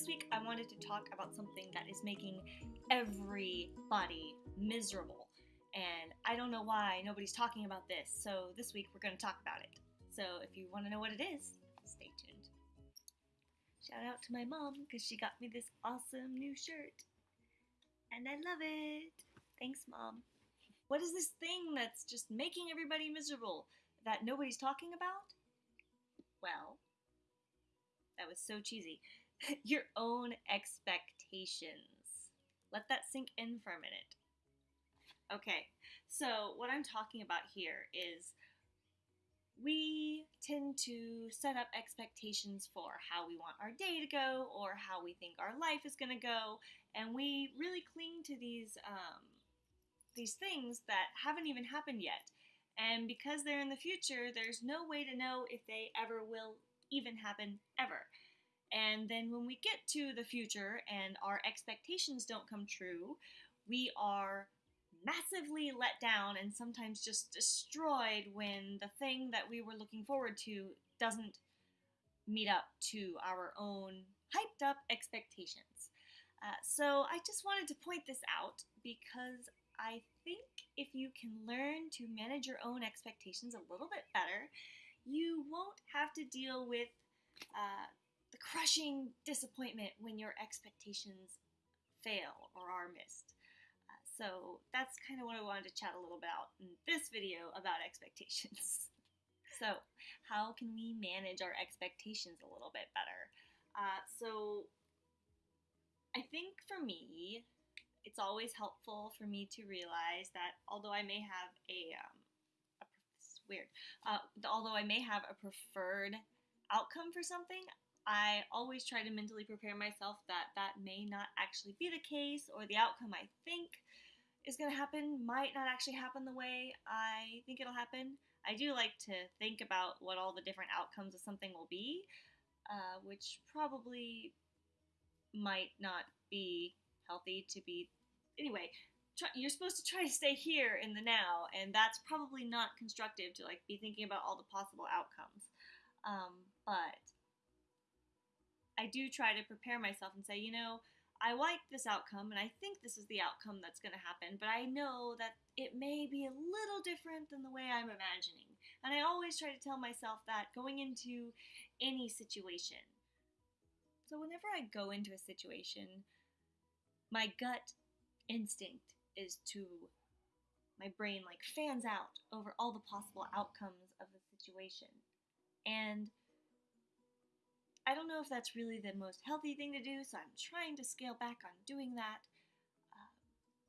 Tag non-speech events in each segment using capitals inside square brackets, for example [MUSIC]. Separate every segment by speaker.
Speaker 1: this week I wanted to talk about something that is making everybody miserable. And I don't know why nobody's talking about this, so this week we're going to talk about it. So if you want to know what it is, stay tuned. Shout out to my mom because she got me this awesome new shirt. And I love it. Thanks, mom. What is this thing that's just making everybody miserable that nobody's talking about? Well, that was so cheesy. [LAUGHS] Your own expectations. Let that sink in for a minute. Okay, so what I'm talking about here is we tend to set up expectations for how we want our day to go or how we think our life is going to go, and we really cling to these um, these things that haven't even happened yet. And because they're in the future, there's no way to know if they ever will even happen ever. And then when we get to the future and our expectations don't come true, we are massively let down and sometimes just destroyed when the thing that we were looking forward to doesn't meet up to our own hyped up expectations. Uh, so I just wanted to point this out because I think if you can learn to manage your own expectations a little bit better, you won't have to deal with uh, crushing disappointment when your expectations fail or are missed. Uh, so that's kind of what I wanted to chat a little bit about in this video about expectations. [LAUGHS] so, how can we manage our expectations a little bit better? Uh, so, I think for me, it's always helpful for me to realize that although I may have a, um, a weird, uh, although I may have a preferred outcome for something, I always try to mentally prepare myself that that may not actually be the case, or the outcome I think is going to happen might not actually happen the way I think it'll happen. I do like to think about what all the different outcomes of something will be, uh, which probably might not be healthy to be. Anyway, try, you're supposed to try to stay here in the now, and that's probably not constructive to like be thinking about all the possible outcomes. Um, but I do try to prepare myself and say, you know, I like this outcome and I think this is the outcome that's going to happen, but I know that it may be a little different than the way I'm imagining. And I always try to tell myself that going into any situation. So whenever I go into a situation, my gut instinct is to my brain like fans out over all the possible outcomes of the situation. And I don't know if that's really the most healthy thing to do, so I'm trying to scale back on doing that. Uh,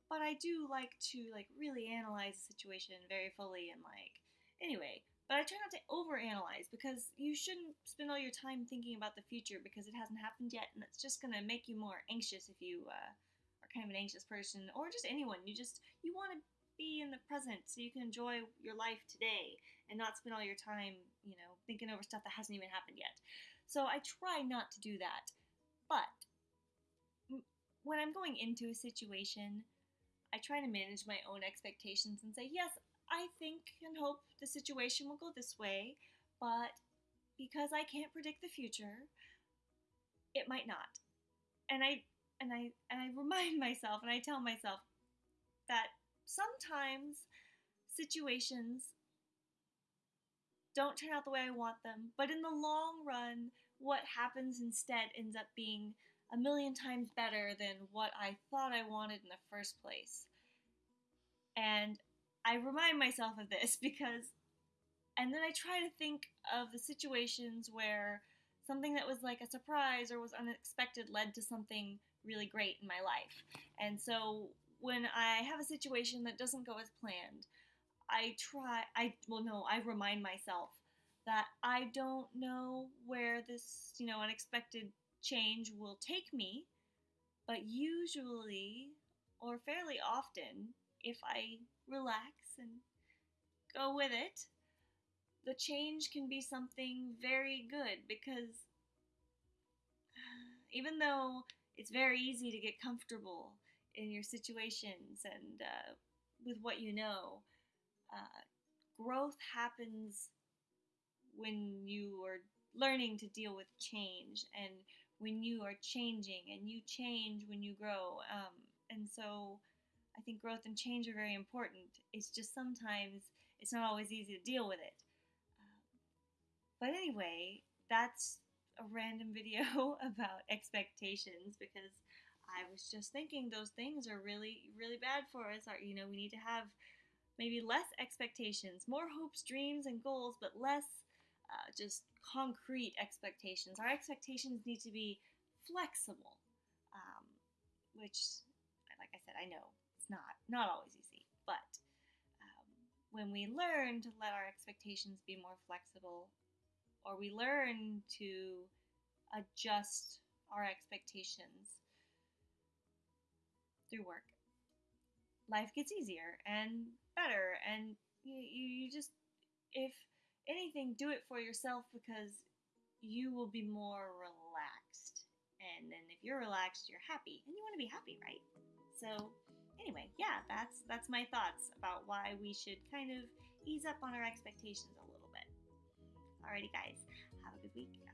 Speaker 1: but I do like to like really analyze the situation very fully and like anyway. But I try not to overanalyze because you shouldn't spend all your time thinking about the future because it hasn't happened yet, and it's just gonna make you more anxious if you uh, kind of an anxious person or just anyone. You just you want to be in the present so you can enjoy your life today and not spend all your time, you know, thinking over stuff that hasn't even happened yet. So I try not to do that. But when I'm going into a situation, I try to manage my own expectations and say, yes, I think and hope the situation will go this way, but because I can't predict the future, it might not. And I and I and I [LAUGHS] remind myself and I tell myself that sometimes situations don't turn out the way I want them, but in the long run, what happens instead ends up being a million times better than what I thought I wanted in the first place. And I remind myself of this [LAUGHS] because, and then I try to think of the situations where something that was like a surprise or was unexpected led to something really great in my life. And so when I have a situation that doesn't go as planned, I try, I, well, no, I remind myself that I don't know where this, you know, unexpected change will take me, but usually, or fairly often, if I relax and go with it, the change can be something very good because [SIGHS] even though it's very easy to get comfortable in your situations and uh, with what you know. Uh, growth happens when you are learning to deal with change and when you are changing and you change when you grow. Um, and so I think growth and change are very important. It's just sometimes it's not always easy to deal with it. Um, but anyway, that's a random video [LAUGHS] about expectations because I was just thinking those things are really, really bad for us. Are you know, we need to have maybe less expectations, more hopes, dreams, and goals, but less uh, just concrete expectations. Our expectations need to be flexible, um, which, like I said, I know it's not not always easy, but um, when we learn to let our expectations be more flexible, or we learn to adjust our expectations through work, life gets easier and better, and you, you just if anything, do it for yourself because you will be more relaxed. And then if you're relaxed, you're happy, and you want to be happy, right? So, anyway, yeah, that's that's my thoughts about why we should kind of ease up on our expectations a little bit. Alrighty, guys, have a good week.